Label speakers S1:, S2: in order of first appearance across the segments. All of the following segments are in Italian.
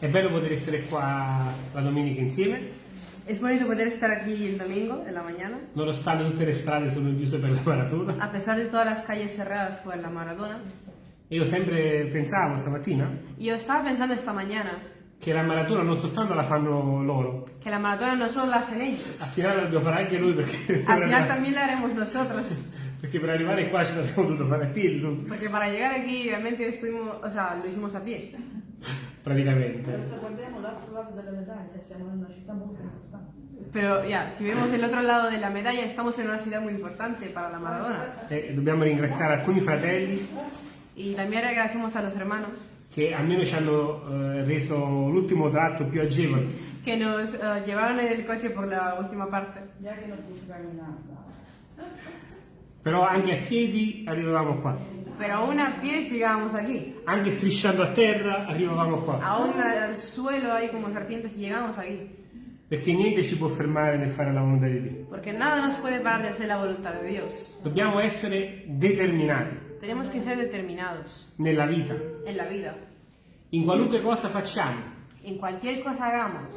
S1: È bello poter stare qua la domenica insieme,
S2: Es bonito poder estar aquí el domingo, en la mañana,
S1: nonostante tutte le strade sono chiuse per la maratona.
S2: a pesar de todas las calles cerradas por la maratona.
S1: Io sempre pensavo stamattina
S2: yo estaba pensando esta mañana
S1: che la maratona non soltanto la fanno loro,
S2: que la maratona no solo la hacen ellos,
S1: al finale dobbiamo fare anche noi perché,
S2: al final también la haremos nosotros.
S1: perché per arrivare qua ce l'abbiamo dovuto fare a piedi,
S2: Porque para llegar aquí realmente estuvimos, o sea, lo hicimos a pie.
S1: Praticamente.
S3: Se guardiamo l'altro lato della medaglia siamo in una città molto importante.
S2: Pero ya, si vemos del otro lado de la medalla, estamos en una ciudad muy importante para la Maradona.
S1: E dobbiamo ringraziare alcuni fratelli
S2: Y también agradecemos a los hermanos
S1: che almeno ci hanno eh, reso l'ultimo tratto più agevole.
S2: que nos eh, llevaron en el coche por la última parte.
S3: Ya che non posso camminare.
S1: Però anche a piedi arrivavamo qua,
S2: Pero aún a pies llegábamos aquí.
S1: anche strisciando a terra arrivavamo qua,
S2: Aún al suelo ahí como serpientes llegamos aquí.
S1: perché niente ci può fermare nel fare la volontà di Dio.
S2: Porque nada nos puede parar de hacer la voluntad de Dios.
S1: Dobbiamo essere determinati
S2: Tenemos que ser determinados
S1: nella vita,
S2: en la vida.
S1: in qualunque cosa facciamo.
S2: En cualquier cosa hagamos.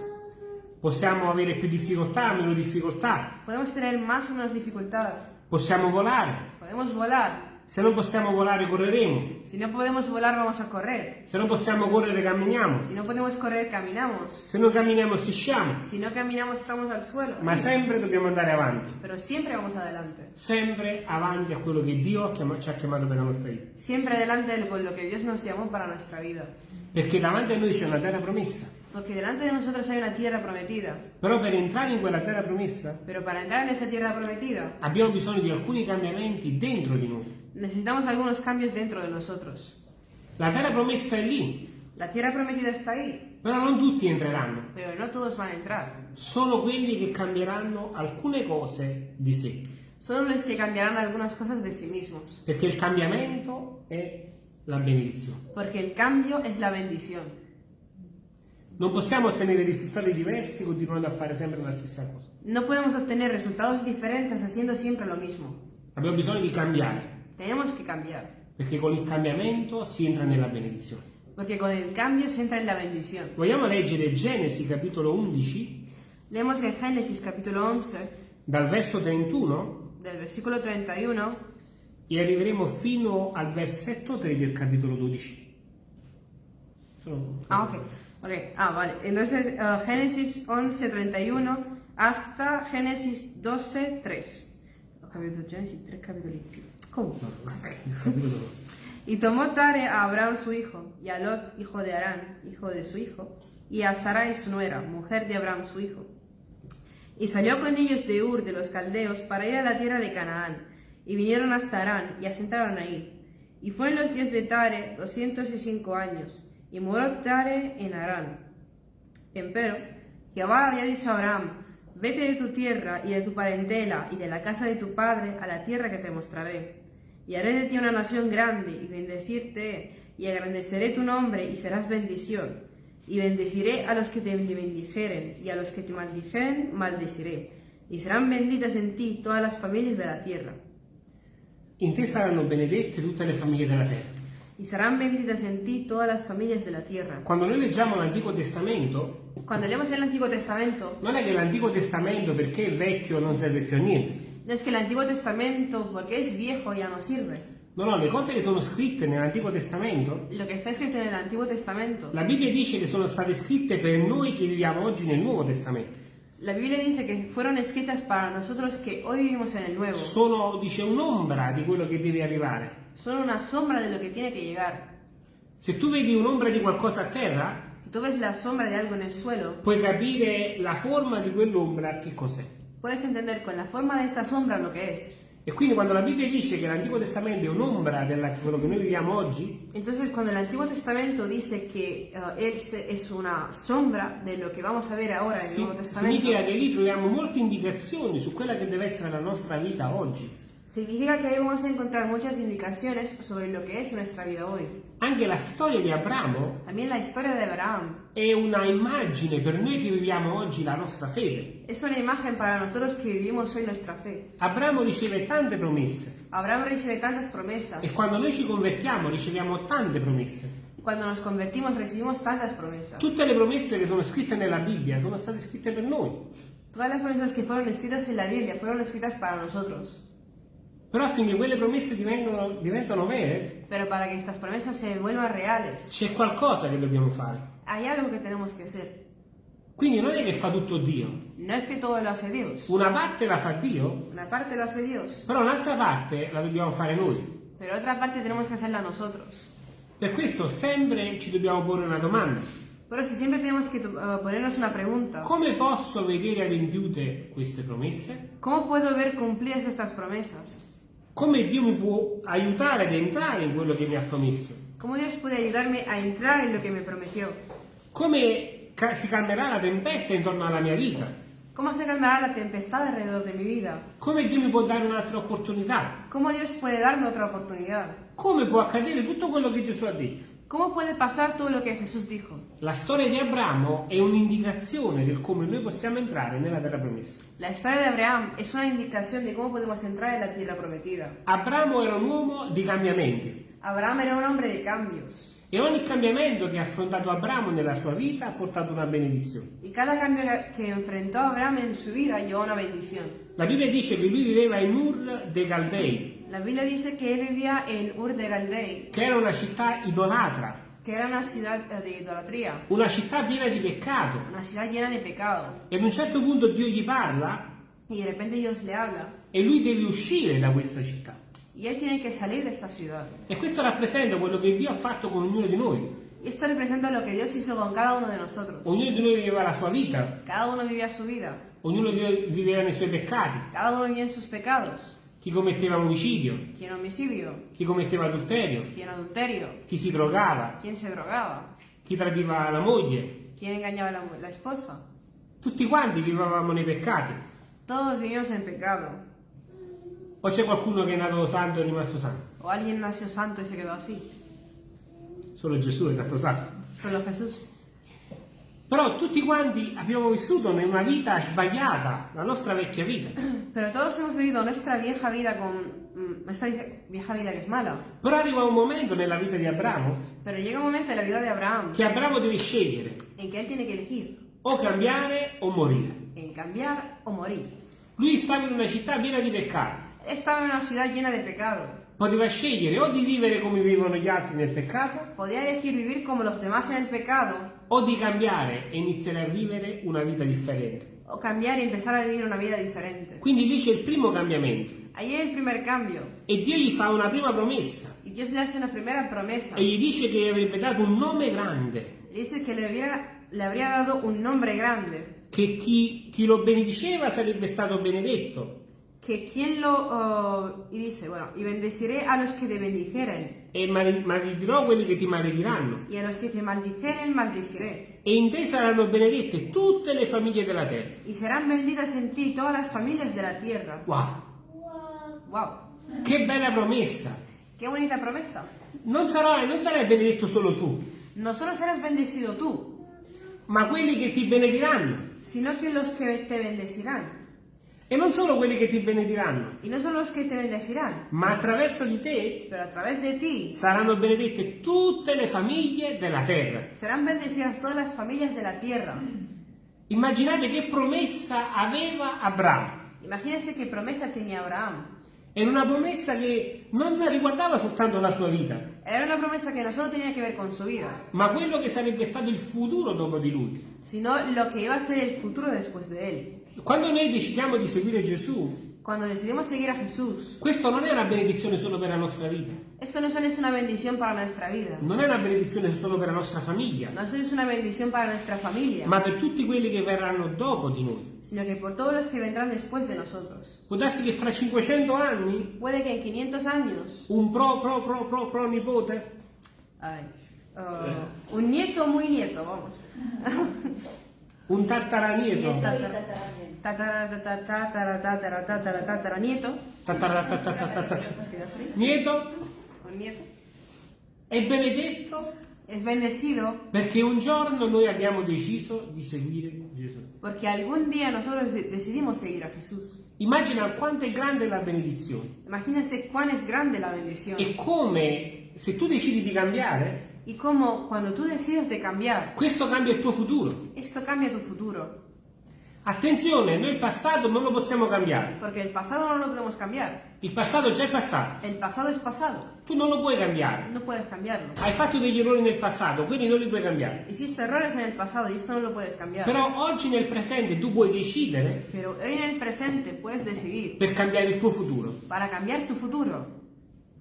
S1: Possiamo avere più difficoltà, meno difficoltà,
S2: Podemos tener más o menos dificultad.
S1: possiamo volare.
S2: Podemos volar.
S1: Se non possiamo volare correremo,
S2: Si no podemos volar, vamos a correr.
S1: se non possiamo correre camminiamo,
S2: Si no podemos correr, caminamos.
S1: se non camminiamo strisciamo,
S2: Si no caminamos, estamos al suelo.
S1: ma sempre dobbiamo andare avanti,
S2: Pero siempre vamos adelante.
S1: sempre avanti a quello che Dio ci ha chiamato per la nostra vita.
S2: Siempre adelante con lo que Dios nos llamó para nuestra vida.
S1: Perché davanti a noi c'è una terra promessa,
S2: Porque delante de nosotros hay una tierra prometida.
S1: però per entrare in quella terra promessa
S2: Pero para entrar en esa tierra prometida,
S1: abbiamo bisogno di alcuni cambiamenti dentro di noi.
S2: Necesitamos algunos cambios dentro de nosotros.
S1: La terra promessa è lì,
S2: La tierra prometida está ahí,
S1: però non tutti entreranno,
S2: pero no todos van a entrar.
S1: solo quelli che cambieranno alcune cose di sé.
S2: Solo los que cambiarán algunas cosas de sí mismos.
S1: Perché il cambiamento è la benedizione.
S2: Porque el cambio es la bendición.
S1: Non possiamo ottenere risultati diversi continuando a fare sempre la stessa cosa.
S2: No podemos obtener resultados diferentes haciendo siempre lo mismo.
S1: Abbiamo bisogno di cambiare,
S2: Tenemos que cambiar.
S1: perché con il cambiamento si entra nella benedizione.
S2: Porque con el cambio se entra en la bendición.
S1: Vogliamo leggere Genesi capitolo 11,
S2: Leemos en Génesis capítulo 11,
S1: dal verso 31
S2: del versículo 31
S1: e arriveremo fino al versetto 3 del capitolo 12. Sono-
S2: Ah, ok. Ok, ah, vale. Entonces, eh, Génesis 11, 31 hasta Génesis 12, 3. Ho capito Génesis 3 capitoli più. Comunque.
S1: Il capitolo 12.
S2: Y tomó Tare a Abraham su hijo, y a Lot, hijo de Arán, hijo de su hijo, y a Sarai su nuera, mujer de Abraham su hijo. Y salió con ellos de Ur de los caldeos para ir a la tierra de Canaán, y vinieron hasta Arán, y asentaron ahí. Y fueron los días de Tare doscientos y cinco años, y murió Tare en Arán. Empero, Jehová había dicho a Abraham, vete de tu tierra y de tu parentela y de la casa de tu padre a la tierra que te mostraré. Y haré de ti una nación grande y bendecirte y agrandeceré tu nombre y serás bendición. Y bendeciré a los que te bendijeren y a los que te maldijeren maldeciré. Y serán benditas en ti todas las familias de la tierra.
S1: In te saranno benedette tutte le famiglie della terra.
S2: Y serán benditas en ti todas las familias de la tierra.
S1: Quando noi leggiamo l'Antico Testamento,
S2: Cuando leemos el Antiguo Testamento,
S1: non è che l'Antico Testamento perché è vecchio non serve più a niente.
S2: No es que el Antiguo Testamento, porque es viejo, ya no sirve.
S1: No, no, le cose che sono scritte nell'Antico Testamento,
S2: Lo escrito en el Antiguo Testamento,
S1: la Bibbia dice che sono state scritte per noi che viviamo oggi nel Nuovo Testamento.
S2: la Biblia dice que fueron escritas para nosotros que hoy vivimos en el Nuevo.
S1: Sono, dice, un'ombra di quello che deve arrivare.
S2: Son una sombra de lo que tiene que llegar.
S1: Se tu vedi un'ombra di qualcosa a terra,
S2: tú ves la sombra de algo en el suelo,
S1: puoi capire la forma di quell'ombra che cos'è.
S2: Puedes entender con la forma de esta sombra lo que es.
S1: E quindi quando la Bibbia dice che l'Antico Testamento è un'ombra di quello che noi viviamo oggi,
S2: Entonces, cuando el Antiguo Testamento dice que eh, él es una sombra de lo que vamos a ver ahora en el Nuevo Testamento,
S1: significa che lì troviamo molte indicazioni su quella che deve essere la nostra vita oggi.
S2: Significa que ahí vamos a encontrar muchas indicaciones sobre lo que es nuestra vida hoy.
S1: Anche la storia di Abramo
S2: También la historia de Abraham
S1: è una immagine per noi che viviamo oggi la nostra fede.
S2: es una imagen para nosotros que vivimos hoy nuestra fe.
S1: Abramo riceve tante promesse
S2: Abraham recibe tantas promesas
S1: e quando noi ci convertiamo riceviamo tante promesse.
S2: Cuando nos convertimos recibimos tantas promesas.
S1: Tutte le promesse che sono scritte nella Bibbia sono state scritte per noi.
S2: Todas las promesas que fueron escritas en la Biblia fueron escritas para nosotros.
S1: Però affinché quelle promesse diventano, diventano vere,
S2: Pero para que estas promesas se vuelvan reales,
S1: c'è qualcosa che dobbiamo fare.
S2: hay algo que tenemos que hacer.
S1: Quindi non è che fa tutto Dio.
S2: No es que todo lo hace Dios.
S1: Una parte la fa Dio,
S2: Una parte lo hace Dios,
S1: però un'altra parte la dobbiamo fare noi.
S2: pero otra parte tenemos que hacerla nosotros.
S1: Per questo sempre ci dobbiamo porre una domanda.
S2: Pero si siempre tenemos que uh, ponernos una pregunta.
S1: Come posso vedere adempiute queste promesse?
S2: ¿Cómo puedo ver cumplidas estas promesas?
S1: Come Dio mi può aiutare ad entrare in quello che mi ha promesso?
S2: ¿Cómo Dios puede ayudarme a entrar en lo que me prometió?
S1: Come ca- si calmerà la tempesta intorno alla mia vita?
S2: ¿Cómo se calmará la tempestad alrededor de mi vida?
S1: Come Dio mi può dare un'altra opportunità?
S2: ¿Cómo Dios puede darme otra oportunidad?
S1: Come può accadere tutto quello che Gesù ha detto?
S2: ¿Cómo puede pasar todo lo que Jesús dijo?
S1: La storia di Abramo è un'indicazione del come noi possiamo entrare nella terra promessa.
S2: La historia de Abraham es una indicación de cómo podemos entrar en la tierra prometida.
S1: Abramo era un uomo di cambiamenti
S2: Abraham era un hombre de cambios.
S1: e ogni cambiamento che ha affrontato Abramo nella sua vita ha portato una benedizione.
S2: Y cada cambio que enfrentó Abraham en su vida llevó una bendición.
S1: La Bibbia dice che lui viveva in Ur dei Caldei,
S2: La Biblia dice él vivía en Ur de Galdei,
S1: che era una città idolatra,
S2: que era una ciudad eh, de idolatría,
S1: una città piena di peccato.
S2: una ciudad llena de pecado.
S1: E ad un certo punto Dio gli parla
S2: Y de repente Dios le habla
S1: e lui deve uscire da questa città.
S2: y él tiene que salir de esta ciudad.
S1: E questo rappresenta quello che Dio ha fatto con ognuno di noi.
S2: Esto representa lo que Dios hizo con cada uno de nosotros.
S1: Ognuno di noi viveva la sua vita,
S2: Cada uno vivía su vida,
S1: ognuno vive- viveva nei suoi peccati.
S2: cada uno vivía en sus pecados.
S1: Chi commetteva omicidio, chi commetteva adulterio, chi si drogava, chi tradiva la moglie.
S2: quien engañaba a la, la esposa.
S1: Tutti quanti vivevamo nei peccati. O c'è qualcuno che è nato santo e è rimasto santo?
S2: O alguien nació santo y se quedó así.
S1: Solo Gesù è stato santo.
S2: Solo Jesús.
S1: Però tutti quanti abbiamo vissuto in una vita sbagliata, la nostra vecchia vita.
S2: Pero todos hemos vivido nuestra vieja vida con nuestra vie- vieja vida que es mala.
S1: Però arriva un momento nella vita di Abramo
S2: Pero llega un momento en la vida de Abraham
S1: che Abramo deve scegliere
S2: en que él tiene que elegir
S1: o cambiare o morire.
S2: en cambiar o morir.
S1: Lui stava in una città piena di peccati.
S2: Él estaba en una ciudad llena de pecado.
S1: Poteva scegliere o di vivere come vivono gli altri nel peccato
S2: Podía elegir vivir como los demás en el pecado
S1: o di cambiare e iniziare a vivere una vita differente.
S2: o cambiar y empezar a vivir una vida diferente.
S1: Quindi lì c'è il primo cambiamento
S2: Ahí es el primer cambio.
S1: e Dio gli fa una prima promessa
S2: Y Dios le hace una primera promesa.
S1: e gli dice che gli avrebbe dato un nome grande,
S2: Le dice que le, le habría dado un nombre grande.
S1: che chi, chi lo benediceva sarebbe stato benedetto
S2: Que quien lo... oh, y dice, bueno, y bendeciré a los que te bendijeren.
S1: e male- maledirò quelli che ti malediranno.
S2: Y a los que te maldijeren, maldeciré.
S1: E in te saranno benedette tutte le famiglie della terra.
S2: Y serán benditas en ti todas las familias de la tierra.
S1: Wow,
S2: ¡Wow!
S1: che bella promessa!
S2: ¡Qué bonita promesa!
S1: Non, sarai, non sarai benedetto solo tu,
S2: No solo serás bendecido tú,
S1: ma quelli che ti benediranno.
S2: sino que los que te bendecirán.
S1: E non solo quelli che ti benediranno,
S2: Y no solo los que te bendecirán,
S1: ma attraverso di te
S2: pero a través de ti
S1: saranno benedette tutte le famiglie della terra.
S2: serán bendecidas todas las familias de la tierra.
S1: Immaginate che promessa aveva Abramo.
S2: Imagínense qué promesa tenía Abraham.
S1: Era una promessa che non riguardava soltanto la sua vita,
S2: Era una promesa que no solo tenía que ver con su vida,
S1: ma quello che sarebbe stato il futuro dopo di lui.
S2: Sino lo que iba a ser el futuro después de él.
S1: Quando noi decidiamo di seguire Gesù,
S2: Cuando decidimos seguir a Jesús,
S1: questo non è una benedizione solo per la nostra vita,
S2: esto no solo es una bendición para nuestra vida,
S1: non è una benedizione solo per la nostra famiglia,
S2: no solo es una bendición para nuestra familia,
S1: ma per tutti quelli che verranno dopo di noi.
S2: sino que por todos los que vendrán después de nosotros.
S1: Può darsi che fra 500 anni
S2: Puede que en 500 años,
S1: un pro pro pro pro pro nipote
S2: ay, un nieto muy nieto, vamos,
S1: un tartaranieto
S2: tatara, tatara, tatara, tatara, tatara, tatara, nieto, un nieto,
S1: è benedetto
S2: es bendecido
S1: perché un giorno noi abbiamo deciso di seguire Gesù.
S2: porque algún día nosotros de- decidimos seguir a Jesús.
S1: Immagina quanto è grande la benedizione
S2: Imagínense cuán es grande la bendición.
S1: e come se tu decidi di cambiare,
S2: Y como cuando tú decides de cambiar,
S1: questo cambia il tuo futuro.
S2: esto cambia tu futuro.
S1: Attenzione, noi il passato non lo possiamo cambiare.
S2: Porque el pasado no lo podemos cambiar.
S1: Il passato già è passato.
S2: El pasado es pasado.
S1: Tu non lo puoi cambiare.
S2: No puedes cambiarlo.
S1: Hai fatto degli errori nel passato, quindi non li puoi cambiare.
S2: Hiciste errores en el pasado y esto no lo puedes cambiar.
S1: Però oggi nel presente tu puoi decidere
S2: Pero hoy en el presente puedes decidir
S1: per cambiare il tuo futuro.
S2: para cambiar tu futuro.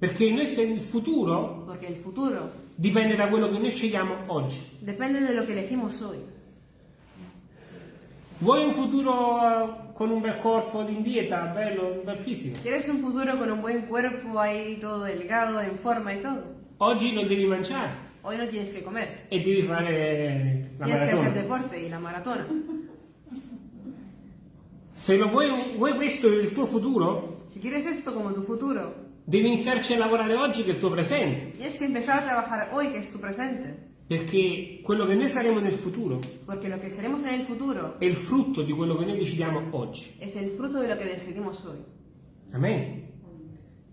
S1: Perché noi se il futuro
S2: Porque el futuro
S1: dipende da quello che noi scegliamo oggi.
S2: depende de lo que elegimos hoy.
S1: Vuoi un futuro eh, con un bel corpo di dieta, bello, un bel fisico?
S2: ¿Quieres un futuro con un buen cuerpo ahí todo delgado, en forma y todo?
S1: Oggi non devi mangiare
S2: Hoy no tienes que comer.
S1: e devi fare la
S2: Tienes que hacer
S1: maratona.
S2: deporte y la maratona.
S1: Se lo vuoi, vuoi questo il tuo futuro,
S2: Si quieres esto como tu futuro,
S1: devi iniziarci a lavorare oggi che è il tuo presente.
S2: tienes que empezar a trabajar hoy, que es tu presente.
S1: Perché quello che noi saremo nel futuro
S2: Porque lo que seremos en el futuro
S1: è il frutto di quello che noi decidiamo oggi.
S2: es el fruto de lo que decidimos hoy.
S1: Amen.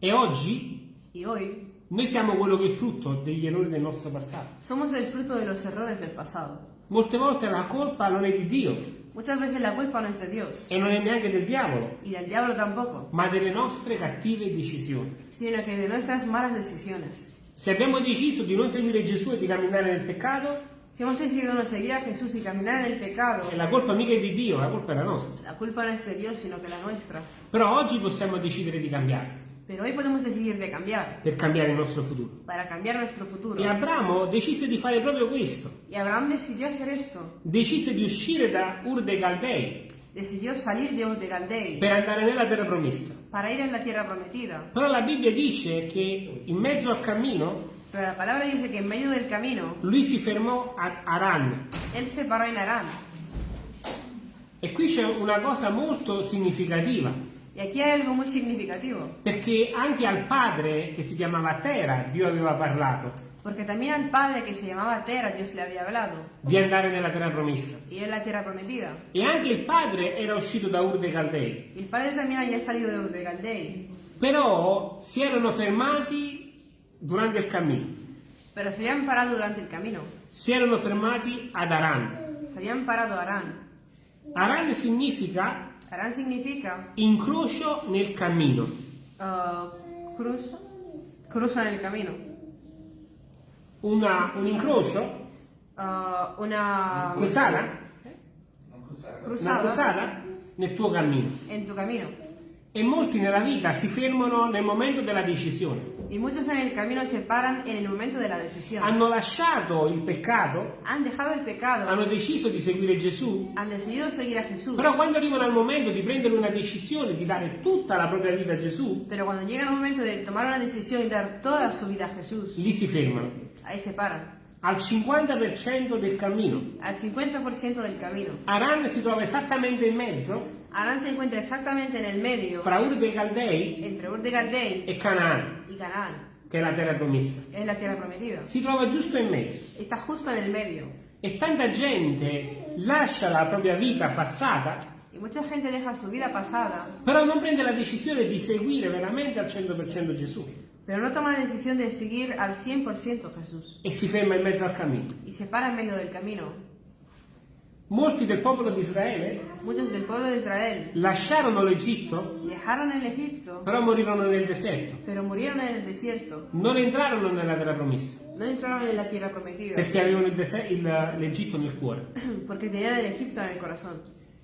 S1: E oggi
S2: Y hoy
S1: noi siamo quello che è il frutto degli errori del nostro passato.
S2: somos el fruto de los errores del pasado.
S1: Molte volte la colpa non è di Dio
S2: Muchas veces la culpa no es de Dios
S1: e non è neanche del diavolo,
S2: y del diablo tampoco,
S1: ma delle nostre cattive decisioni.
S2: sino que de nuestras malas decisiones.
S1: Se abbiamo deciso di non seguire Gesù e di camminare nel peccato,
S2: Si hemos decidido no seguir a Jesús y caminar en el pecado,
S1: la colpa mica è di Dio, la colpa è la nostra.
S2: la culpa no es de Dios, sino que la nuestra.
S1: Però oggi possiamo decidere di cambiare,
S2: Pero hoy podemos decidir de cambiar,
S1: per cambiare il nostro futuro.
S2: para cambiar nuestro futuro.
S1: E Abramo decise di fare proprio questo.
S2: Y Abraham decidió hacer esto.
S1: Decise di uscire da Ur dei Caldei
S2: Decidió salir de Ur de Galdei
S1: per andare nella terra promessa.
S2: para ir en la tierra prometida.
S1: Però la Bibbia dice che in mezzo al cammino
S2: Pero la palabra dice que en medio del camino,
S1: lui si fermò a Aran.
S2: él se paró en Arán.
S1: E qui c'è una cosa molto significativa,
S2: Y aquí hay algo muy significativo,
S1: perché anche al padre che si chiamava Tera Dio aveva parlato
S2: porque también al padre que se llamaba Tera Dios le había hablado,
S1: di andare nella terra promessa.
S2: y en la tierra prometida.
S1: E anche il padre era uscito da Ur dei Caldei.
S2: Y el padre también había salido de Ur de Galdei,
S1: Però si erano fermati durante il cammino.
S2: pero se habían parado durante el camino.
S1: Si erano fermati ad Aran.
S2: Se habían parado a Arán.
S1: Aran significa
S2: Arán significa
S1: incrocio nel cammino.
S2: ah, cruzo, cruzo en el camino.
S1: Una- un incrocio,
S2: Ah, una
S1: cruzata, una
S2: cruzada
S1: cruzata nel tuo cammino.
S2: en tu camino.
S1: E molti nella vita si fermano nel momento della decisione.
S2: Y muchos en el camino se paran en el momento de la decisión.
S1: Hanno lasciato il peccato,
S2: Han dejado el pecado,
S1: hanno deciso di seguire Gesù,
S2: han decidido seguir a Jesús.
S1: però quando arrivano al momento di prendere una decisione, di dare tutta la propria vita a Gesù,
S2: Pero cuando llega el momento de tomar una decisión y dar toda su vida a Jesús,
S1: lì si fermano.
S2: ahí se paran.
S1: Al 50% del cammino.
S2: Al 50% del camino.
S1: Aran si trova esattamente in mezzo
S2: Arán se encuentra exactamente en el medio
S1: fra Ur dei Caldei
S2: entre Ur de Galdei
S1: e Canaan,
S2: y Canaán,
S1: che è la terra promessa.
S2: es la tierra prometida.
S1: Si trova giusto in mezzo.
S2: Está justo en el medio.
S1: E tanta gente lascia la propria vita passata,
S2: pasada,
S1: però non prende la decisione di seguire veramente al 100% Gesù
S2: pero no toma la decisión de seguir al 100% a Jesús.
S1: e si ferma in mezzo al cammino.
S2: Y se para en medio del camino.
S1: Molti del popolo di Israele
S2: Israel
S1: lasciarono l'Egitto, però morirono nel deserto. Non entrarono nella terra promessa,
S2: No entraron en la tierra prometida,
S1: perché avevano l'Egitto nel cuore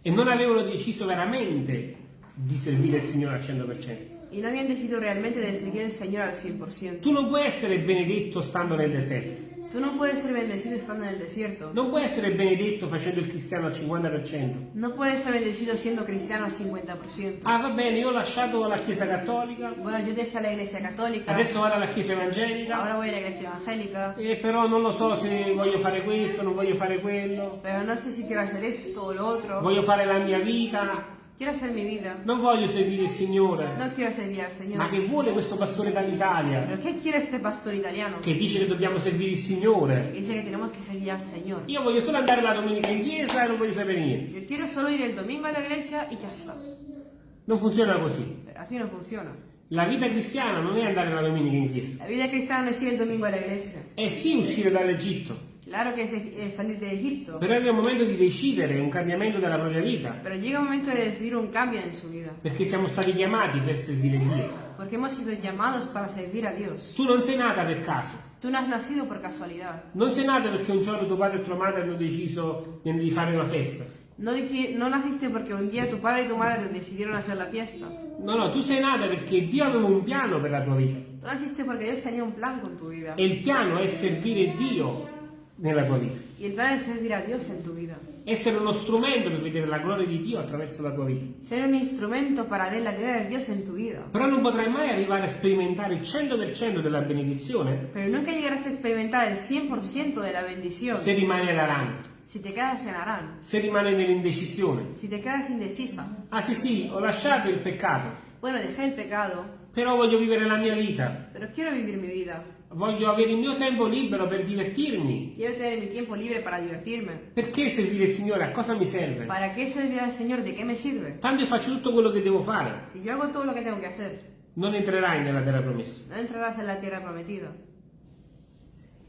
S1: e non avevano deciso veramente di servire il Signore al 100%.
S2: Y no habían decidido realmente de seguir al Señor al 100%.
S1: Tu non puoi essere benedetto stando nel deserto,
S2: Tú no puedes ser bendecido estando en el desierto.
S1: non puoi essere benedetto facendo il cristiano al 50%.
S2: No puedes ser bendecido siendo cristiano al 50%.
S1: Ah, va bene, io ho lasciato la Chiesa Cattolica,
S2: Bueno, yo dejé la iglesia católica,
S1: adesso vado alla Chiesa Evangelica,
S2: ahora voy a la iglesia evangélica,
S1: e però non lo so se voglio fare questo, non voglio fare quello,
S2: pero no sé si quiero hacer esto o lo otro.
S1: voglio fare la mia vita,
S2: Quiero hacer mi vida,
S1: non voglio servire il Signore.
S2: no quiero servir al
S1: Ma
S2: Señor.
S1: che vuole questo pastore dall'Italia
S2: ¿Pero qué quiere este pastor italiano?
S1: che dice che dobbiamo servire il Signore?
S2: dice que tenemos que seguir al Señor.
S1: Io voglio solo andare la domenica in chiesa e non voglio sapere niente.
S2: Yo quiero solo ir el domingo a la iglesia y ya está.
S1: Non funziona così.
S2: Pero así no funciona.
S1: La vita cristiana non è andare la domenica in chiesa,
S2: La vida cristiana no es ir el domingo a la iglesia.
S1: è sì uscire dall'Egitto,
S2: Claro que es, es salir de Egipto,
S1: però arriva il momento di decidere un cambiamento della propria vita,
S2: pero llega un momento de decidir un cambio en su vida,
S1: perché siamo stati chiamati per servire Dio.
S2: porque hemos sido llamados para servir a Dios.
S1: Tu non sei nata per caso,
S2: Tú no has nacido por casualidad,
S1: non sei nata perché un giorno tuo padre e tua madre hanno deciso di fare una festa.
S2: no, dici- no naciste porque un día tu padre y tu madre decidieron hacer la fiesta.
S1: No, no, tu sei nata perché Dio aveva un piano per la tua vita.
S2: Tú naciste porque Dios tenía un plan con tu vida.
S1: E il piano è servire Dio nella tua vita. Essere uno strumento per vedere la gloria di Dio attraverso la tua vita.
S2: Ser un instrumento para ver la gloria de Dios en tu vida.
S1: Però non potrai mai arrivare a sperimentare il 100% della benedizione
S2: Pero nunca llegarás a experimentar el 100% de la bendición
S1: se rimani ad Aran,
S2: si te quedas en Arán,
S1: se rimani nell'indecisione.
S2: si te quedas indecisa.
S1: Ah sì sì, ho lasciato il peccato,
S2: Bueno, dejé el pecado,
S1: però voglio vivere la mia vita.
S2: pero quiero vivir mi vida.
S1: Voglio avere il mio tempo libero per divertirmi.
S2: Quiero tener mi tiempo libre para divertirme.
S1: Perché servire il Signore? A cosa mi serve?
S2: ¿Para qué servir al Señor? ¿De qué me sirve?
S1: Tanto io faccio tutto quello che devo fare.
S2: Si yo hago todo lo que tengo que hacer,
S1: Non entrerai nella terra promessa.
S2: no entrarás en la tierra prometida.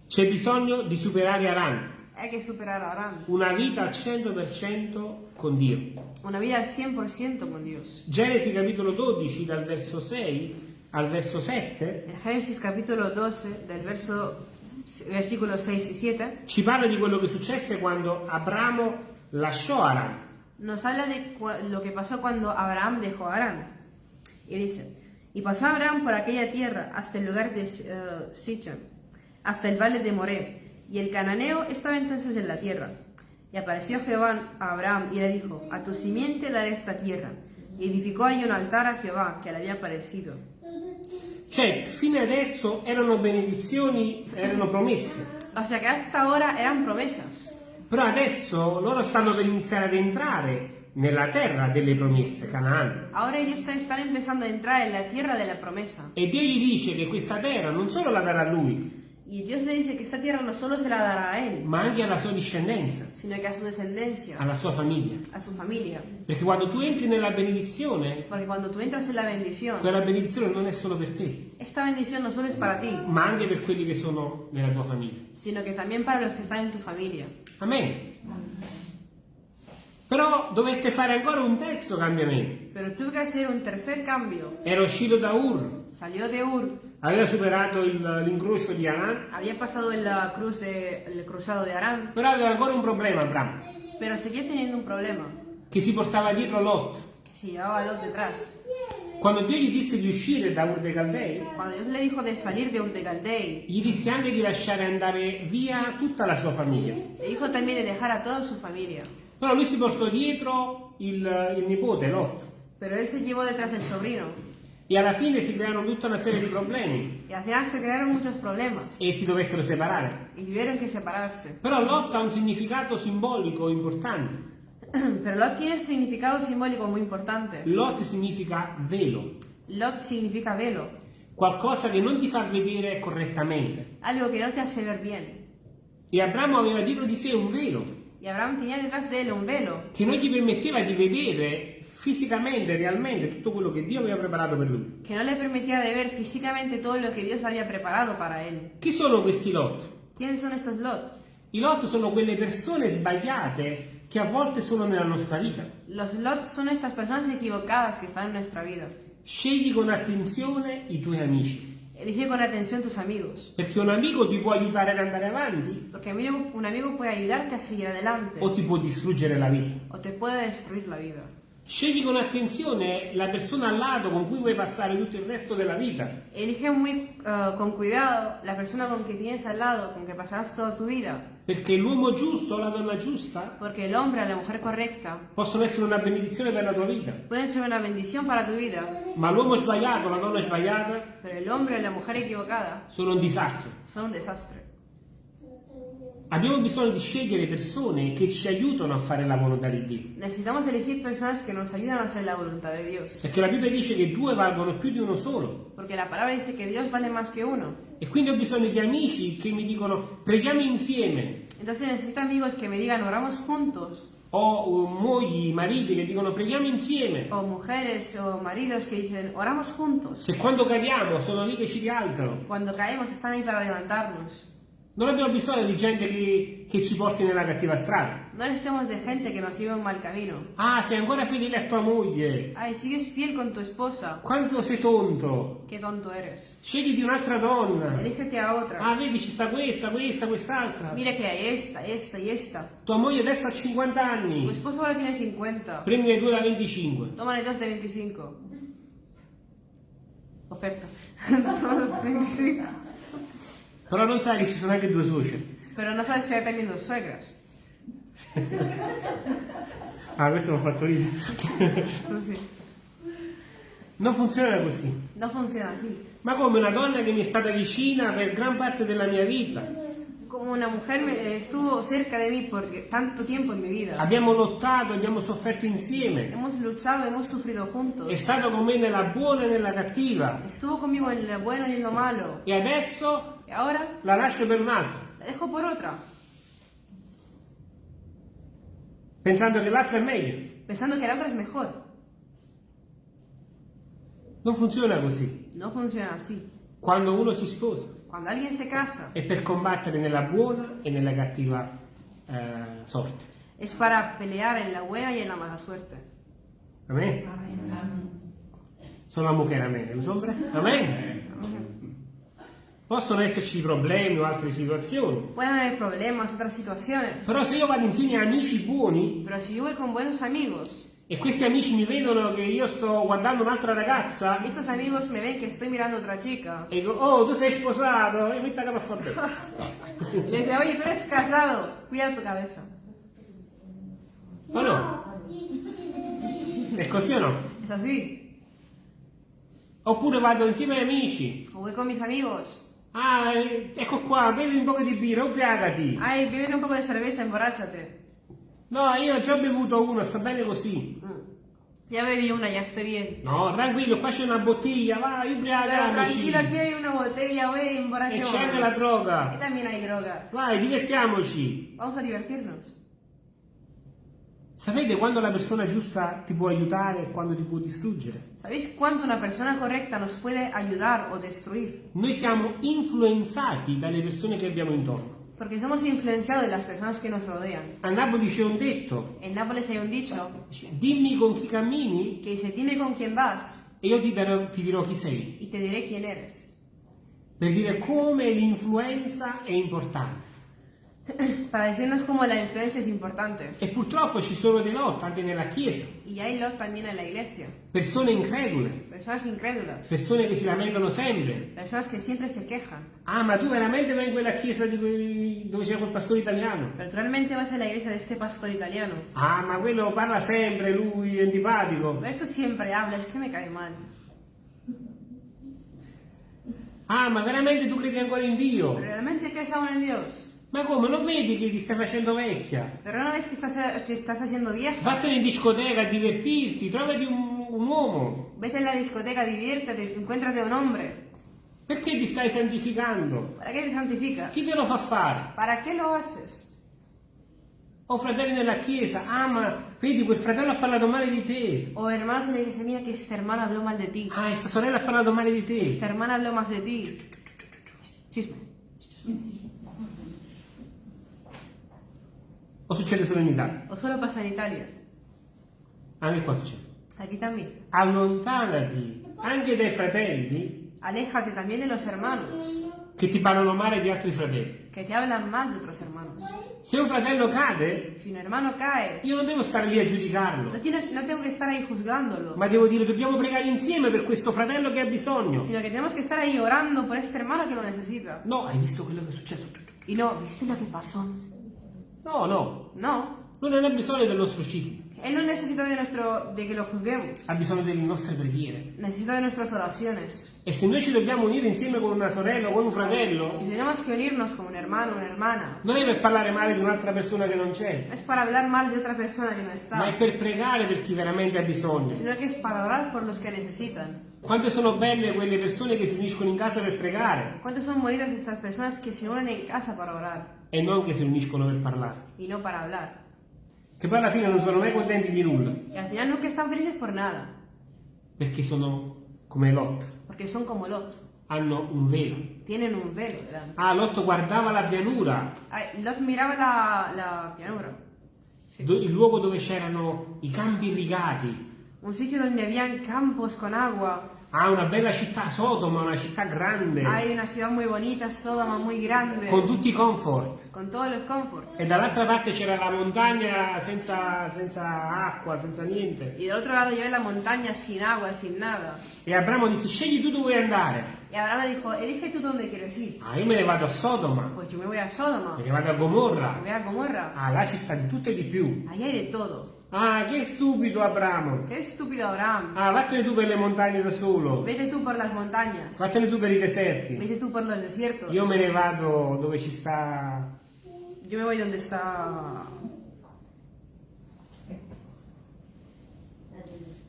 S1: C'è bisogno di superare Aran,
S2: Hay que superar a Arán.
S1: una vita al 100% con Dio.
S2: Una vida al 100% con Dios.
S1: Genesi capitolo 12 dal verso 6 al verso 7
S2: En Génesis capítulo 12, del verso, versículos 6 y 7,
S1: ci parla di quello che successe quando Abramo lasciò Aran.
S2: nos habla de cua- lo que pasó cuando Abraham dejó a Arán. Y dice, y pasó Abraham por aquella tierra hasta el lugar de eh, Sichem, hasta el valle de Moré, y el cananeo estaba entonces en la tierra. Y apareció Jehová a Abraham y le dijo, a tu simiente daré esta tierra. Y edificó allí un altar a Jehová que le había parecido.
S1: Cioè, fino adesso erano benedizioni, erano promesse.
S2: O sea que hasta ahora eran promesas.
S1: Però adesso loro stanno per iniziare ad entrare nella terra delle promesse, Canaan.
S2: Ahora ellos están- están empezando a entrar en la tierra de la promesa.
S1: E Dio gli dice che questa terra non solo la darà a lui,
S2: Y Dios le dice que esta tierra no solo se la dará a él,
S1: ma anche alla sua discendenza,
S2: sino que a su descendencia,
S1: alla sua famiglia.
S2: a su familia.
S1: Perché quando tu entri nella benedizione,
S2: Porque cuando tú entras en la bendición,
S1: quella benedizione non è solo per te,
S2: esta bendición no solo es para ti,
S1: ma anche per quelli che sono nella tua famiglia.
S2: sino que también para los que están en tu familia.
S1: Amen. Però dovette fare ancora un terzo cambiamento.
S2: Pero tuvo que hacer un tercer cambio.
S1: Era uscito da Ur,
S2: Salió de Ur,
S1: aveva superato l'incrocio di Aran,
S2: había pasado en la cruz de, el cruzado de Arán,
S1: però aveva ancora un problema Abramo,
S2: pero seguía teniendo un problema,
S1: che si portava dietro Lot.
S2: que se llevaba a Lot detrás.
S1: Quando Dio gli disse di uscire da Ur dei Caldei,
S2: Cuando Dios le dijo de salir de Ur de Caldei,
S1: gli disse anche di lasciare andare via tutta la sua famiglia.
S2: le dijo también de dejar a toda su familia.
S1: Però lui si portò dietro il, il nipote Lot
S2: Pero él se llevó detrás el sobrino.
S1: E alla fine si crearono tutta una serie di problemi
S2: Y al final se crearon muchos problemas
S1: e si dovettero separare.
S2: y tuvieron que separarse.
S1: Però Lot ha un significato simbolico importante.
S2: Pero Lot tiene un significado simbólico muy importante.
S1: Lot significa velo,
S2: Lot significa velo,
S1: qualcosa che non ti fa vedere correttamente.
S2: algo que no te hace ver bien.
S1: E Abramo aveva dietro di sé un velo
S2: Y Abraham tenía detrás de él un velo
S1: che non gli permetteva di vedere fisicamente, realmente, tutto quello che Dio aveva preparato per lui.
S2: que no le permitía de ver físicamente todo lo que Dios había preparado para él.
S1: Chi sono questi Lot?
S2: ¿Quiénes son estos Lot?
S1: I Lot sono quelle persone sbagliate che a volte sono nella nostra vita.
S2: Los Lot son estas personas equivocadas que están en nuestra vida.
S1: Scegli con attenzione i tuoi amici,
S2: Elige con atención tus amigos,
S1: perché un amico ti può aiutare ad andare avanti
S2: amigo- un amigo puede ayudarte a seguir adelante
S1: o ti può distruggere la vita.
S2: o te puede destruir la vida.
S1: Scegli con attenzione la persona al lato con cui vuoi passare tutto il resto della vita,
S2: Elige muy eh, con cuidado la persona con que tienes al lado, con que pasarás toda tu vida,
S1: perché l'uomo giusto o la donna giusta
S2: porque el hombre o la mujer correcta
S1: possono essere una benedizione per la tua vita,
S2: pueden ser una bendición para tu vida,
S1: ma l'uomo sbagliato o la donna sbagliata
S2: pero el hombre o la mujer equivocada
S1: sono un disastro.
S2: son un desastre.
S1: Abbiamo bisogno di scegliere persone che ci aiutano a fare la volontà di Dio.
S2: Necesitamos elegir personas que nos ayudan a hacer la voluntad de Dios,
S1: Perché la Bibbia dice che due valgono più di uno solo.
S2: porque la palabra dice que Dios vale más que uno.
S1: E quindi ho bisogno di amici che mi dicono preghiamo insieme.
S2: Entonces necesito amigos que me digan oramos juntos
S1: o mogli, mariti che dicono preghiamo insieme,
S2: o mujeres o maridos que dicen, oramos juntos.
S1: che quando cadiamo sono lì che ci rialzano.
S2: Cuando caemos están ahí para levantarnos.
S1: Non abbiamo bisogno di gente che, che ci porti nella cattiva strada.
S2: No necesitamos de gente que nos lleve un mal camino.
S1: Ah, sei ancora fedele a tua moglie.
S2: Ay, sigues fiel con tu esposa.
S1: Quanto sei tonto.
S2: Qué tonto eres.
S1: Scegli un'altra donna.
S2: Elígete a otra.
S1: Ah, vedi, ci sta questa, questa, quest'altra.
S2: Mira que hay esta, esta y esta.
S1: Tua moglie adesso ha 50
S2: Tu
S1: anni.
S2: esposo ahora tiene 50.
S1: Prendine due da 25.
S2: Tómale dos de 25. Oferta. Dos de 25.
S1: Però non sai che ci sono anche due suoceri.
S2: Pero no sabes que hay también dos suegras.
S1: Ah, questo l'ho fatto io.
S2: Sí.
S1: Non funziona così.
S2: No funciona así.
S1: Ma come una donna che mi è stata vicina per gran parte della mia vita.
S2: Como una mujer me- eh, estuvo cerca de mí por tanto tiempo en mi vida.
S1: Abbiamo lottato, abbiamo sofferto insieme.
S2: Hemos luchado, hemos sufrido juntos.
S1: È stato con me nella buona e nella cattiva.
S2: Estuvo conmigo en lo bueno y en lo malo.
S1: E adesso
S2: Y ahora
S1: la lascio per un altro.
S2: la dejo por otra,
S1: Pensando che l'altro è meglio.
S2: pensando que la otra es mejor.
S1: Non funziona così.
S2: No funciona así.
S1: Quando uno si sposa
S2: Cuando alguien se casa,
S1: è per combattere nella buona e nella cattiva eh, sorte.
S2: es para pelear en la buena y en la mala suerte.
S1: Amen? Sono la mujer, amen. Lo sombra? Amen? Possono esserci problemi o altre situazioni.
S2: Pueden haber problemas, otras situaciones.
S1: Però se io vado insieme a amici buoni
S2: Pero si yo voy con buenos amigos,
S1: e questi amici mi vedono che io sto guardando un'altra ragazza
S2: estos amigos me ven que estoy mirando otra chica.
S1: e dico, oh, tu sei sposato, e metti a capo a fare bene.
S2: Le dice, oye, tú eres casado, cuida tu cabeza.
S1: O no? È così o no?
S2: Es así.
S1: Oppure vado insieme agli amici.
S2: O voy con mis amigos.
S1: Ah, eh, ecco qua, bevi un po' di birra, ubriacati.
S2: Ay, bébete un poco de cerveza, emborráchate.
S1: No, io ho già bevuto uno, sta bene così.
S2: Mm. Ya bebí una, ya estoy bien.
S1: No, tranquillo, qua c'è una bottiglia, vai,
S2: Pero
S1: ubriacaci.
S2: tranquilo, aquí hay una botella, ve,
S1: E
S2: emborrachémonos.
S1: c'è anche la droga.
S2: también hay drogas.
S1: Vai, divertiamoci.
S2: Vamos a divertirnos.
S1: Sapete quando la persona giusta ti può aiutare e quando ti può distruggere?
S2: ¿Sabéis cuánto una persona correcta nos puede ayudar o destruir?
S1: Noi siamo influenzati dalle persone che abbiamo intorno.
S2: Porque somos influenciados de las personas que nos rodean.
S1: A Napoli c'è un detto,
S2: En Nápoles hay un dicho
S1: dimmi con chi cammini
S2: que dice, dime con quién vas
S1: e io ti, darò- ti dirò chi sei.
S2: y te diré quién eres.
S1: Per dire come l'influenza è importante.
S2: Para decirnos cómo la influencia es importante.
S1: E purtroppo ci sono dei lotti anche nella Chiesa,
S2: Y hay lot también en la iglesia.
S1: persone incredule,
S2: Personas incrédulas.
S1: persone che si lamentano sempre.
S2: Personas que siempre se quejan.
S1: Ah, ma tu veramente vai in quella chiesa di dove c'è quel pastore italiano?
S2: Pero realmente vas a la iglesia de este pastor italiano.
S1: Ah, ma quello parla sempre, lui è antipatico.
S2: Eso siempre habla, es que me cae mal.
S1: Ah, ma veramente tu credi ancora in Dio?
S2: ¿Pero realmente crees aún en Dios?
S1: Ma come, non vedi che ti stai facendo vecchia?
S2: Pero no ves que estás, te estás haciendo vieja.
S1: Vattene in discoteca a divertirti, trovati un, un uomo.
S2: Vete en la discoteca, diviértete, encuéntrate un hombre.
S1: Perché ti stai santificando?
S2: ¿Para qué te santificas?
S1: Chi te lo fa fare?
S2: ¿Para qué lo haces?
S1: Ho fratelli nella chiesa, ah ma vedi quel fratello ha parlato male di te.
S2: O hermanos en la iglesia, mira que esta hermana habló mal de ti.
S1: Ah, esta sorella ha parlato male di te.
S2: Esta hermana habló más de ti. Chisme.
S1: O succede solo in Italia?
S2: O solo pasa en Italia.
S1: Anche qua succede.
S2: Aquí también.
S1: Allontanati anche dai fratelli
S2: Aléjate también de los hermanos
S1: che ti parlano male di altri fratelli.
S2: que te hablan mal de otros hermanos.
S1: Se un fratello cade,
S2: Si un hermano cae,
S1: io non devo stare lì a giudicarlo,
S2: no, tiene- no tengo que estar ahí juzgándolo,
S1: ma devo dire dobbiamo pregare insieme per questo fratello che ha bisogno.
S2: sino tenemos que estar ahí orando por este hermano que lo necesita.
S1: No, hai visto quello che è successo?
S2: Y no, ¿viste lo que pasó?
S1: No, no,
S2: No,
S1: lui non ha bisogno del nostro cisma,
S2: él no necesita de, nuestro, de que lo juzguemos,
S1: ha bisogno delle nostre preghiere.
S2: necesita de nuestras oraciones.
S1: E se noi ci dobbiamo unire insieme con una sorella o con un fratello,
S2: Y tenemos que unirnos como un hermano, una hermana.
S1: non è per parlare male di un'altra persona che non c'è,
S2: No es para hablar mal de otra persona que no
S1: ma è
S2: está,
S1: per pregare per chi veramente ha bisogno.
S2: sino que es para orar por los que necesitan.
S1: Quante sono belle quelle persone che si uniscono in casa per pregare
S2: ¿Cuántos son bonitas estas personas que se unen en casa para orar
S1: e non che si uniscono per parlare.
S2: y no para hablar?
S1: che poi alla fine non sono mai contenti di nulla,
S2: y al final nunca están felices por nada,
S1: perché sono come Lot,
S2: porque son como Lot,
S1: hanno un velo.
S2: tienen un velo delante.
S1: Ah, Lot guardava la pianura,
S2: Ay, Lot miraba la, la pianura,
S1: do- il luogo dove c'erano i campi irrigati.
S2: un sitio donde habían campos con agua,
S1: Ha una bella città, Sodoma, una città grande,
S2: hay una ciudad muy bonita, Sodoma muy grande,
S1: con tutti i comfort.
S2: con todos los confort.
S1: E dall'altra parte c'era la montagna senza, senza acqua, senza niente.
S2: Del otro lado llevé la montaña sin agua, sin nada.
S1: E Abramo disse, scegli tu dove vuoi andare.
S2: Y Abraham le dijo, elige tú dónde quieres ir.
S1: Ah, io me ne vado a Sodoma,
S2: Pues yo me voy a Sodoma,
S1: me ne vado a
S2: me
S1: Gomorra.
S2: voy a Gomorra.
S1: Ah, là ci sta di tutto e di più.
S2: Ahí hay de todo.
S1: Ah, che stupido Abramo.
S2: Qué estúpido Abraham.
S1: Ah, vattene tu per le montagne da solo.
S2: Vete tú por las montañas.
S1: Vattene tu per i deserti.
S2: Vete tú por los desiertos.
S1: Io me ne vado dove ci sta...
S2: Yo me voy donde está...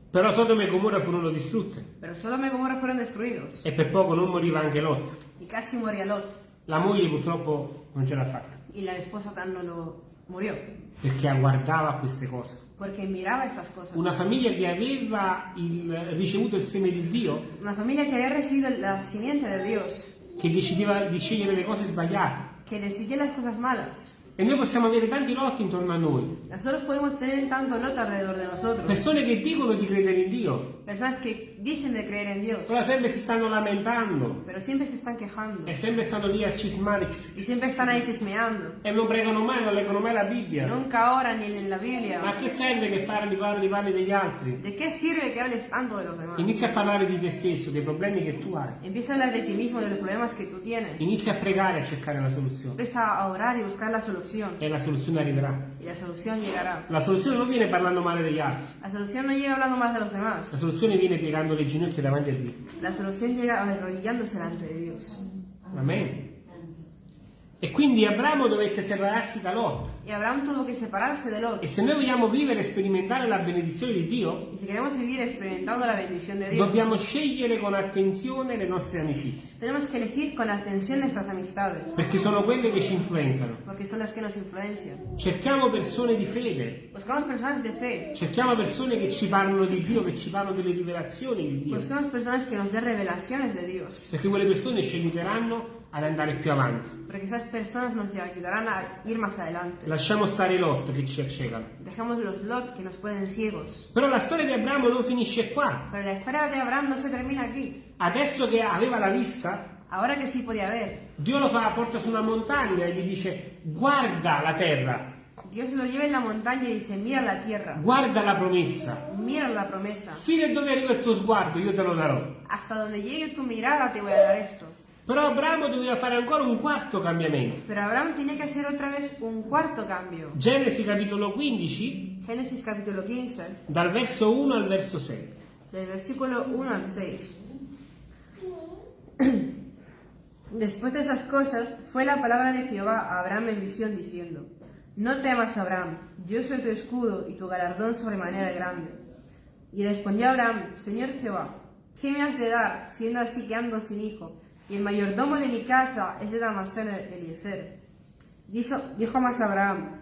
S1: Però Sodoma e Gomorra furono distrutte.
S2: Pero Sodoma y Gomorra fueron destruidos.
S1: E per poco non moriva anche Lot.
S2: Y casi moría Lot.
S1: La moglie purtroppo non ce l'ha fatta.
S2: Y la esposa tan no lo murió.
S1: Perché guardava queste cose. Una famiglia che aveva il- ricevuto il seme di Dio,
S2: Una familia que había recibido la simiente de Dios.
S1: che decideva di scegliere le cose sbagliate.
S2: Que decidía las cosas malas.
S1: E noi possiamo avere tanti lotti intorno a noi. Persone che dicono di credere in Dio,
S2: Personas que dicen de creer en Dios.
S1: però sempre si stanno lamentando.
S2: Pero siempre se están quejando.
S1: E sempre stanno lì a cismare.
S2: Y siempre están ahí chismeando.
S1: E non pregano mai, non leggono mai la Bibbia.
S2: Nunca oran ni en la
S1: Ma
S2: Biblia.
S1: a che serve che parli, parli, parli degli altri?
S2: ¿De qué sirve que hables tanto de los demás?
S1: Inizia a parlare di te stesso, dei problemi che tu hai.
S2: Empieza a hablar de ti mismo, de los problemas que tú tienes.
S1: Inizia a pregare a cercare la soluzione.
S2: Empieza a orar y buscar la solución.
S1: E la soluzione arriverà.
S2: Y la solución llegará.
S1: La soluzione non viene parlando male degli altri.
S2: La solución no llega hablando más de los demás.
S1: La soluzione viene piegando le ginocchia davanti a Dio.
S2: La solución llega arrodillándose delante de Dios.
S1: Amen. E quindi Abramo dovette separarsi da Lot.
S2: Y Abraham tuvo que separarse de Lot.
S1: E se noi vogliamo vivere e sperimentare la benedizione di Dio,
S2: Y si queremos vivir experimentando la bendición de Dios,
S1: dobbiamo scegliere con attenzione le nostre amicizie,
S2: tenemos que elegir con atención nuestras amistades,
S1: perché sono quelle che ci influenzano.
S2: porque son las que nos influencian.
S1: Cerchiamo persone di fede,
S2: Buscamos personas de fe,
S1: cerchiamo persone che ci parlano di Dio, che ci parlano delle rivelazioni di Dio,
S2: buscamos personas que nos den revelaciones de Dios,
S1: perché quelle persone ci aiuteranno ad andare più avanti.
S2: porque esas personas nos ayudarán a ir más adelante.
S1: Lasciamo stare i Lot che ci accecano.
S2: Dejamos los Lot que nos ponen ciegos.
S1: Però la storia di Abramo non finisce qua.
S2: Pero la historia de Abraham no se termina aquí.
S1: Adesso che aveva la vista,
S2: Ahora que sí podía ver,
S1: Dio lo fa, porta su una montagna e gli dice guarda la terra,
S2: Dios lo lleva en la montaña y dice, mira la tierra,
S1: guarda la promessa.
S2: mira la promesa.
S1: Fino a dove arriva il tuo sguardo io te lo darò.
S2: Hasta donde llegue tu mirada te voy a dar esto.
S1: Però Abramo doveva fare ancora un quarto cambiamento.
S2: Pero Abraham tiene que hacer otra vez un cuarto cambio.
S1: Genesi capitolo 15,
S2: Génesis capítulo 15,
S1: dal verso 1 al verso 6.
S2: del versículo 1 al 6. Después de esas cosas, fue la palabra de Jehová a Abraham en visión diciendo, No temas, Abraham, yo soy tu escudo y tu galardón sobremanera grande. Y respondió Abraham, Señor Jehová, ¿qué me has de dar, siendo así que ando sin hijo? Y el mayordomo de mi casa es de Damaseno Eliezer. Dijo, dijo más Abraham,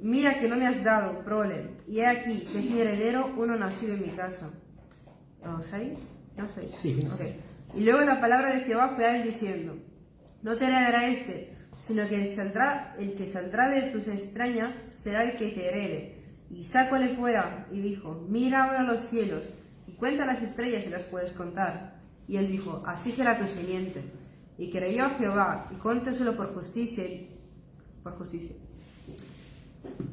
S2: Mira que no me has dado prole, y he aquí que es mi heredero uno nacido en mi casa. ¿O seis? No sé.
S1: Sí,
S2: Ok.
S1: sí.
S2: Y luego la palabra de Jehová fue a él diciendo, No te heredará este, sino que el, saldrá, el que saldrá de tus extrañas será el que te herede. Y sácole fuera, y dijo, Mira ahora los cielos, y cuenta las estrellas si las puedes contar. Y él dijo, Así será tu simiente. Y creyó a Jehová, y contóselo por justicia, y- por justicia.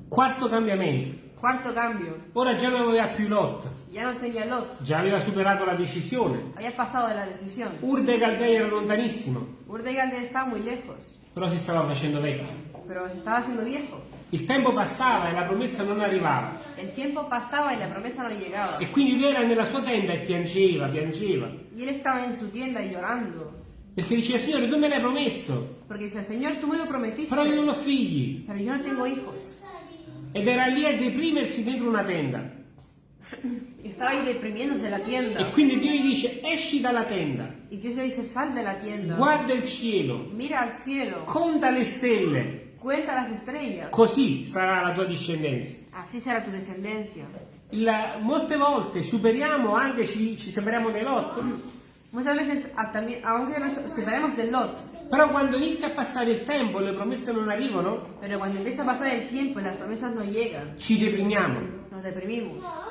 S1: Quarto cambiamento.
S2: Cuarto cambio,
S1: Ora già non aveva più Lot,
S2: ya no tenía Lot,
S1: già aveva superato la decisione.
S2: había pasado de la decisión.
S1: Ur dei Caldei era lontanissimo,
S2: Ur de Galde estaba muy lejos,
S1: però si stava facendo vecchio.
S2: pero se estaba haciendo viejo.
S1: Il tempo passava e la promessa non arrivava.
S2: El tiempo pasaba y la promesa no llegaba.
S1: E quindi lui era nella sua tenda e piangeva, piangeva.
S2: Y él estaba en su tienda llorando,
S1: Perché diceva, Signore, tu me l'hai promesso,
S2: porque dice, Señor, tú me lo prometiste,
S1: però io non ho figli.
S2: pero yo no tengo hijos.
S1: Ed era lì a deprimersi dentro una tenda.
S2: Estaba ahí deprimiéndose la
S1: E
S2: tienda.
S1: quindi Dio gli dice, esci dalla tenda,
S2: Y Dios le dice, sal de la tienda,
S1: guarda il cielo,
S2: mira al cielo,
S1: conta le stelle,
S2: cuenta las estrellas.
S1: così sarà la tua discendenza.
S2: Así será tu descendencia.
S1: Il- molte volte superiamo anche, ci, ci separiamo nei lot,
S2: Muchas veces, aunque nos separemos del Lot,
S1: però quando inizia a passare il tempo e le promesse non arrivano,
S2: pero cuando empieza a pasar el tiempo y las promesas no llegan,
S1: ci deprimiamo.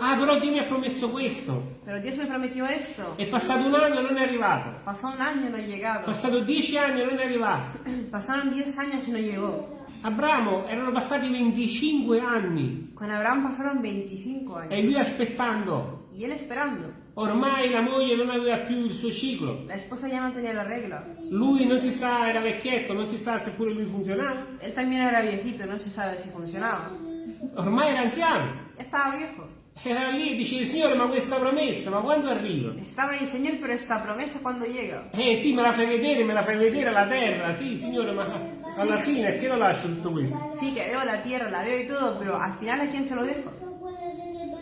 S1: Ah, però Dio mi ha promesso questo. È passato un anno e non è arrivato.
S2: Pasó un año y no ha
S1: È
S2: llegado.
S1: passato dieci anni e non è arrivato.
S2: Pasaron 10 años y no llegó.
S1: Abramo erano passati 25 anni
S2: Con Abraham pasaron 25 años.
S1: e lui aspettando.
S2: Y él esperando.
S1: Ormai la moglie non aveva più il suo ciclo.
S2: La esposa ya no tenía la regla.
S1: Lui non si sa, era vecchietto, non si sa se pure lui funzionava.
S2: Él también era viejito, no se sabe si funcionaba.
S1: Ormai era anziano.
S2: Estaba viejo.
S1: Era lì e dice, Signore, ma questa promessa, ma quando arriva?
S2: Estaba ahí, Señor, pero esta promesa cuando llega.
S1: Eh sì, me la fai vedere, me la fai vedere la terra, sì, Signore, ma alla fine che lo lascio tutto questo?
S2: Sí, que veo la tierra, la veo y todo, pero al final a quién se lo dejo.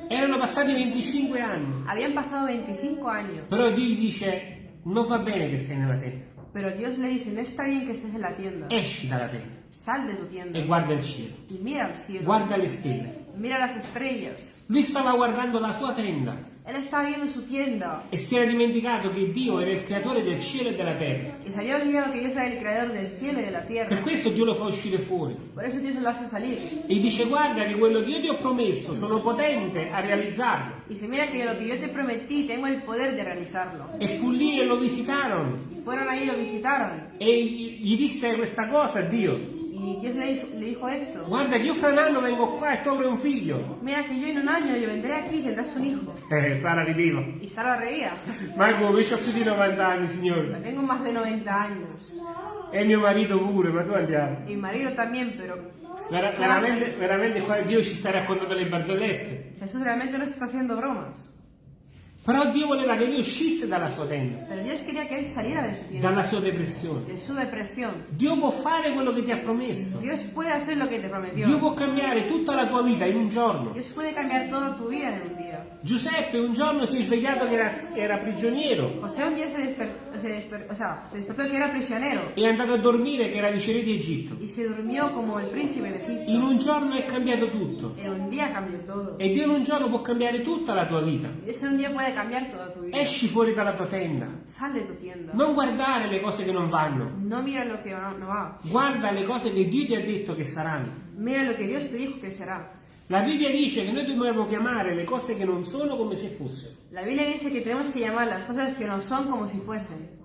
S1: Erano passati 25 anni,
S2: Habían pasado 25 años,
S1: però Dio dice, non va bene che stai nella tenda,
S2: pero Dios le dice, no está bien que estés en la tienda.
S1: esci dalla tenda
S2: Sal de tu tienda
S1: e guarda il cielo,
S2: y mira al cielo.
S1: guarda le stelle.
S2: Mira las estrellas.
S1: Lui stava guardando la sua tenda
S2: Él estaba viendo su tienda
S1: e si era dimenticato che Dio era il creatore del cielo e della terra.
S2: y se había olvidado que Dios era el creador del cielo y de la
S1: Per
S2: tierra.
S1: questo Dio lo fa uscire fuori
S2: Por eso Dios lo hace salir.
S1: e dice guarda che quello che io ti ho promesso sono potente a realizzarlo.
S2: Y se mira que lo que yo te prometí tengo el poder de realizarlo.
S1: E fu lì e lo visitarono
S2: Y fueron ahí y lo visitaron.
S1: e gli gli disse questa cosa a Dio.
S2: Y Dios le hizo, le dijo esto.
S1: Guarda che io fra un anno vengo qua e tu avrai un figlio.
S2: Mira que yo en un año yo vendré aquí y tendrás un hijo.
S1: Eh, Sara rideva.
S2: Y Sara reía.
S1: Ma come, io ho più di 90 anni, signore.
S2: tengo más de 90 años.
S1: E mio marito pure, ma tu andiamo.
S2: Y mi marido también, pero
S1: Vera- veramente, veramente qua Dio ci sta raccontando le barzellette.
S2: Jesús realmente no se está haciendo bromas.
S1: Però Dio voleva che lui uscisse dalla sua tenda,
S2: su
S1: dalla sua depressione.
S2: de su.
S1: Dio può fare quello che ti ha promesso. Dio può cambiare tutta la tua vita in un giorno.
S2: Dios puede cambiar toda tu vida en un día.
S1: Giuseppe un giorno si è svegliato che era, era prigioniero
S2: José un día se despertó, se desper- o sea, se despertó que era prisionero
S1: e è andato a dormire che era viceré di Egitto.
S2: y se durmió como el príncipe de Egipto.
S1: In un giorno è cambiato tutto.
S2: En un día cambió todo.
S1: E Dio in un giorno può cambiare tutta la tua vita.
S2: Dios en un día puede cambiar toda tu vida.
S1: Esci fuori dalla tua tenda.
S2: Sal de tu tienda.
S1: Non guardare le cose che non vanno.
S2: No mira lo que no, no va.
S1: Guarda le cose che Dio ti ha detto che saranno.
S2: Mira lo que Dios te dijo que será.
S1: La Bibbia dice che noi dobbiamo chiamare le cose che non sono come se fossero.
S2: La Biblia dice que tenemos que llamar las cosas que no son como si fuesen.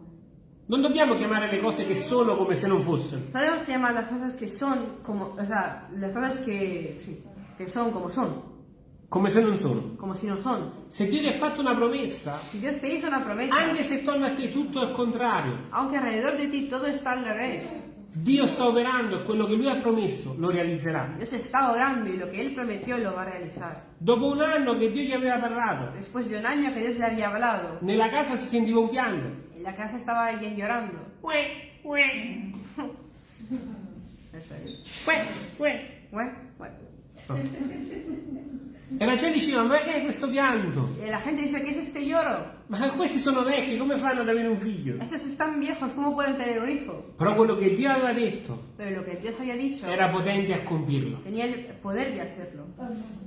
S1: Non dobbiamo chiamare le cose che sono come se non fossero.
S2: No tenemos que llamar las cosas que son como, o sea, las cosas que, sí, que son como son,
S1: Come se non sono.
S2: como si no son.
S1: Se Dio ti ha fatto una promessa,
S2: Si Dios te hizo una promesa,
S1: anche se torna a te tutto al contrario,
S2: aunque alrededor de ti todo está al revés,
S1: Dio sta operando e quello che Lui ha promesso lo realizzerà.
S2: Dios está orando y lo que Él prometió lo va a realizar.
S1: Dopo un anno che Dio gli aveva parlato,
S2: Después de un año que Dios le había hablado,
S1: nella casa si sentiva un pianto.
S2: en la casa estaba alguien llorando.
S1: Uè, uè,
S2: Eso es.
S1: uè, uè.
S2: Bueno, bueno.
S1: E la gente diceva, ma che è questo pianto?
S2: Y la gente dice, ¿qué es este lloro?
S1: Ma questi sono vecchi, come fanno ad avere un figlio?
S2: Estos están viejos, ¿cómo pueden tener un hijo?
S1: Però quello che Dio aveva detto
S2: Pero lo que Dios había dicho
S1: era potente a compirlo.
S2: tenía el poder de hacerlo.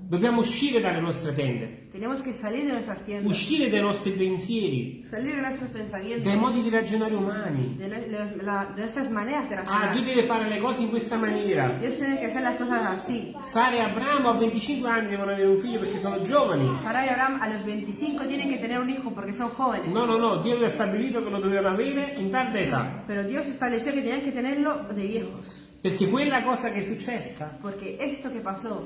S1: Dobbiamo uscire dalle nostre tende,
S2: Tenemos que salir de nuestras tiendas,
S1: uscire dai nostri pensieri,
S2: salir de nuestros pensamientos,
S1: dai modi di ragionare umani.
S2: de, nu- de la- de nuestras maneras de
S1: Ah,
S2: razonar.
S1: Dio deve fare le cose in questa maniera.
S2: Dios tiene que hacer las cosas así.
S1: Sara e Abramo a 25 anni devono avere un figlio perché sono giovani.
S2: Sara y Abraham a los 25 tienen que tener un hijo porque son jóvenes.
S1: No, no, no, Dio aveva stabilito che lo dovevano avere in tarda età.
S2: Pero Dios estableció que tenían que tenerlo de viejos.
S1: Perché quella cosa che è successa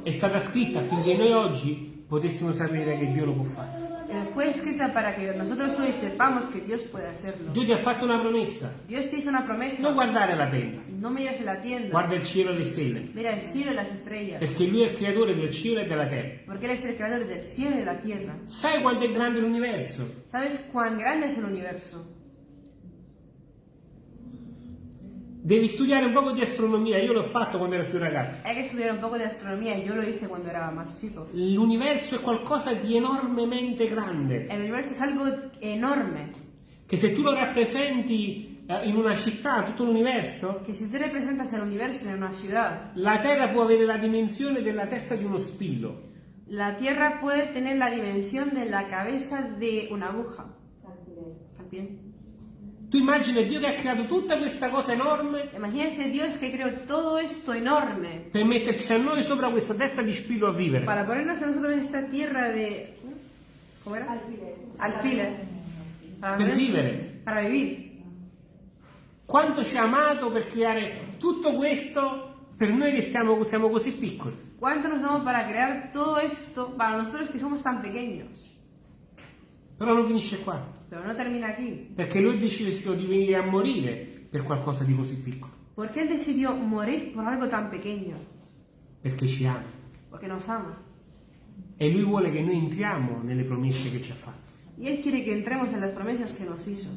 S1: è stata scritta affinché noi oggi potessimo sapere che Dio lo può fare.
S2: Eh, fue escrita para que nosotros hoy sepamos que Dios puede hacerlo.
S1: Dio ti ha fatto una promessa.
S2: Dios te hizo una promesa.
S1: Non guardare la tenda,
S2: No mires la tienda.
S1: guarda il cielo e le stelle.
S2: Mira el cielo y las estrellas.
S1: Perché Lui è il creatore del cielo e della terra.
S2: Porque eres el creador del cielo y de la tierra.
S1: Sai quanto è grande l'universo?
S2: ¿Sabes cuán grande es el universo?
S1: Devi studiare un poco di astronomia, io l'ho fatto quando ero più ragazzo.
S2: Hay que estudiar un poco de astronomía y yo lo hice cuando era más chico.
S1: L'universo è qualcosa di enormemente grande,
S2: El universo es algo enorme.
S1: che se tu lo rappresenti eh, in una città, tutto l'universo,
S2: que si tú representas el universo en una ciudad,
S1: la Terra può avere la dimensione della testa di uno spillo.
S2: la Tierra puede tener la dimensión de la cabeza de una aguja. También.
S1: Tu immagini Dio che ha creato tutta questa cosa enorme
S2: Imagínense Dios que creó todo esto enorme
S1: per metterci a noi sopra questa testa di spillo a vivere.
S2: para ponernos a nosotros en esta tierra de... ¿Cómo era? Alfiler. Para,
S1: Per vivere.
S2: para vivir.
S1: Quanto ci ha amato per creare tutto questo per noi che stiamo, siamo così piccoli.
S2: ¿Cuánto nos damos para crear todo esto para nosotros que somos tan pequeños?
S1: Però non finisce qua,
S2: Pero no termina aquí.
S1: perché lui ha deciso di venire a morire per qualcosa di così piccolo,
S2: Él decidió morir por algo tan pequeño.
S1: perché ci ama.
S2: Porque nos ama.
S1: E lui vuole che noi entriamo nelle promesse che ci ha fatto.
S2: Y Él quiere que entremos en las promesas que nos hizo.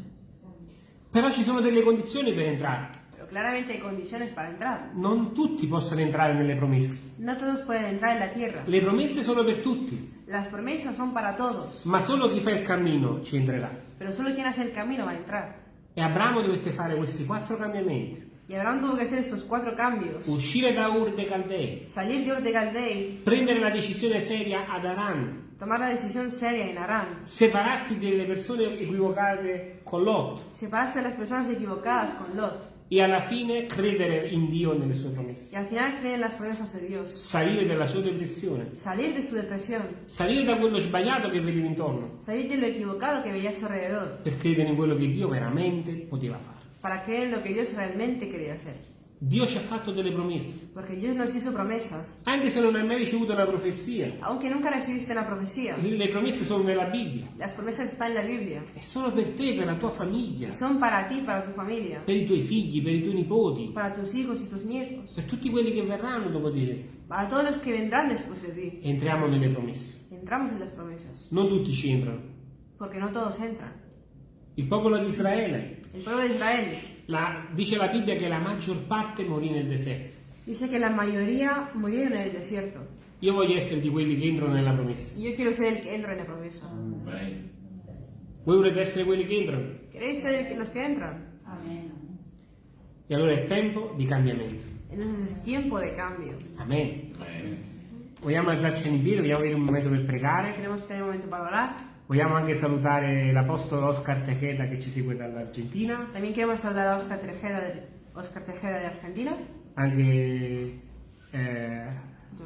S1: Però ci sono delle condizioni per entrare.
S2: Claramente hay condiciones para entrar.
S1: Non tutti possono entrare nelle promesse.
S2: No todos pueden entrar en la tierra.
S1: Le promesse sono per tutti,
S2: Las promesas son para todos.
S1: ma solo chi fa il cammino ci entrerà.
S2: Pero solo quien hace el camino va a entrar.
S1: E Abramo dovette fare questi quattro cambiamenti.
S2: Y Abraham tuvo que hacer estos cuatro cambios.
S1: Uscire da Ur de Caldei,
S2: Salir de Ur de Caldei,
S1: prendere la decisione seria ad Aran,
S2: tomar la decisión seria en Arán,
S1: separarsi delle persone equivocate con Lot.
S2: Separarse de las personas equivocadas con Lot.
S1: E alla fine credere in Dio e nelle sue
S2: y
S1: promesse.
S2: al final creer en las promesas de Dios.
S1: Salire dalla sua depressione,
S2: Salir de su depresión,
S1: salire da quello sbagliato che vedeva intorno,
S2: salir de lo equivocado que veía a su alrededor,
S1: per credere in quello che Dio veramente poteva fare.
S2: Para en lo que Dios realmente quería hacer.
S1: Dio ci ha fatto delle promesse,
S2: Porque Dios nos hizo promesas.
S1: anche se non hai mai ricevuto una profezia.
S2: Aunque nunca recibiste una profecía,
S1: Le promesse sono nella Bibbia
S2: las promesas están en la Biblia.
S1: e sono per te, per la tua famiglia,
S2: Y son para ti, para tu familia,
S1: per i tuoi figli, per i tuoi nipoti,
S2: para tus hijos y tus nietos,
S1: per tutti quelli che verranno dopo di te.
S2: para todos los que vendrán después de ti.
S1: Entriamo nelle promesse.
S2: Entramos en las promesas.
S1: Non tutti ci entrano.
S2: Porque no todos entran.
S1: Il popolo di Israele,
S2: El pueblo de Israel
S1: la- dice la Bibbia che la maggior parte morì nel deserto.
S2: dice que la mayoría murieron en el desierto.
S1: Io voglio essere di quelli che entrano nella promessa.
S2: Yo quiero ser el que entra en la promesa.
S1: Voi volete essere quelli che entrano?
S2: ¿Queréis ser el que- los que entran?
S1: E allora è tempo di cambiamento.
S2: Entonces es tiempo de cambio.
S1: Amen. Vogliamo alzarci in piedi, vogliamo avere un momento per pregare.
S2: Queremos tener un momento para orar.
S1: Vogliamo anche salutare l'apostolo Oscar Tejeda che ci segue dall'Argentina,
S2: También queremos saludar a Oscar Tejeda Oscar Tejeda de Argentina.
S1: anche eh,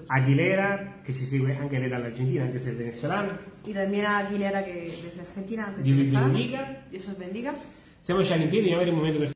S1: Aguilera che ci segue anche lei dall'Argentina, anche se è venezuelana,
S2: Y también a Aguilera que desde Argentina. desde
S1: Dio vi benedica.
S2: Dios os bendiga.
S1: Siamoci in piedi, avere un momento per